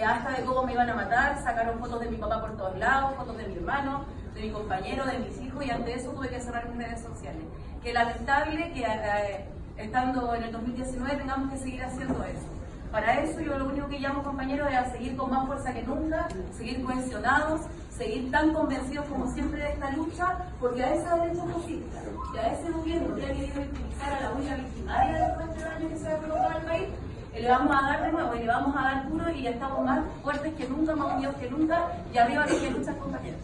eh, hasta de cómo me iban a matar, sacaron fotos de mi papá por todos lados, fotos de mi hermano, de mi compañero, de mis hijos, y ante eso tuve que cerrar mis redes sociales. Que lamentable que eh, estando en el 2019 tengamos que seguir haciendo eso. Para eso yo lo único que llamo compañeros es a seguir con más fuerza que nunca, seguir cohesionados, seguir tan convencidos como siempre de esta lucha, porque a esa derecha fascista y a ese gobierno que ha querido utilizar a la única victimaria de este daño que se ha país, le vamos a dar de nuevo y le vamos a dar puro y estamos más fuertes que nunca, más unidos que nunca, y arriba que hay muchas compañeras.